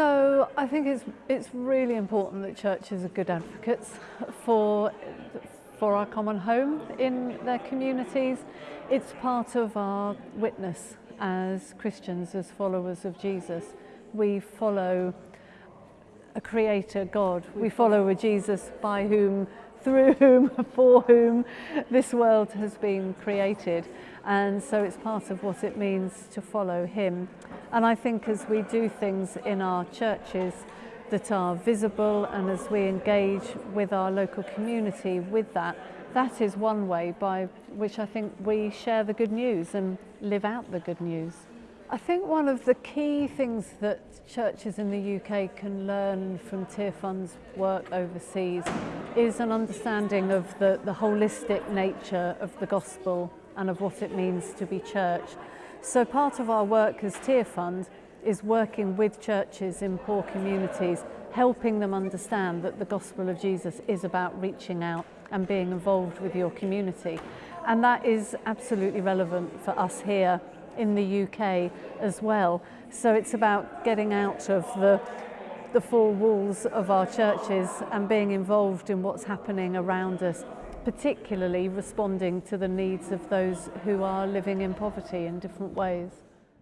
So I think it's, it's really important that churches are good advocates for, for our common home in their communities. It's part of our witness as Christians, as followers of Jesus. We follow a creator, God. We follow a Jesus by whom through whom, for whom this world has been created. And so it's part of what it means to follow him. And I think as we do things in our churches that are visible and as we engage with our local community with that, that is one way by which I think we share the good news and live out the good news. I think one of the key things that churches in the UK can learn from Tier Fund's work overseas is an understanding of the, the holistic nature of the gospel and of what it means to be church. So part of our work as Tier Fund is working with churches in poor communities, helping them understand that the gospel of Jesus is about reaching out and being involved with your community. And that is absolutely relevant for us here in the UK as well. So it's about getting out of the, the four walls of our churches and being involved in what's happening around us, particularly responding to the needs of those who are living in poverty in different ways.